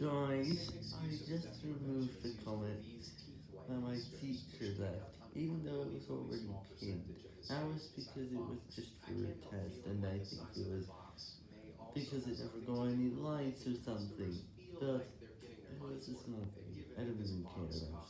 Guys, I just removed the comment that my teacher left, even though it was already pinned. That was because it was just for a test, and I think it was because it never got any likes or something, but it was a small I don't even care about it.